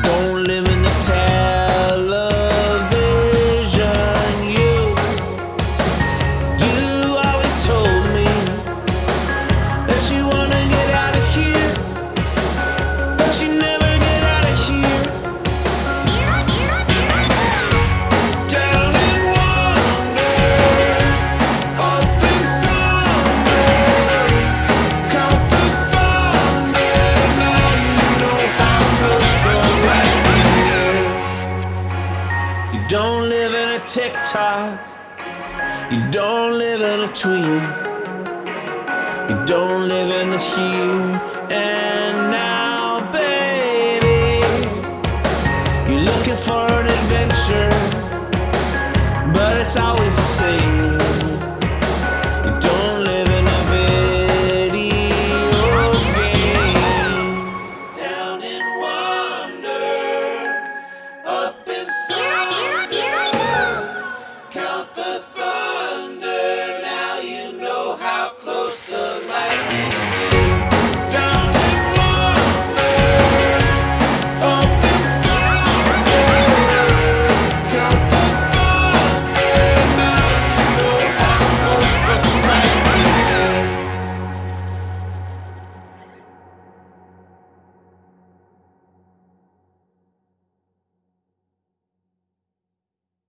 don't live don't live in a TikTok. You don't live in a tweet. You don't live in the here and now, baby. You're looking for an adventure, but it's always the same. You don't Count the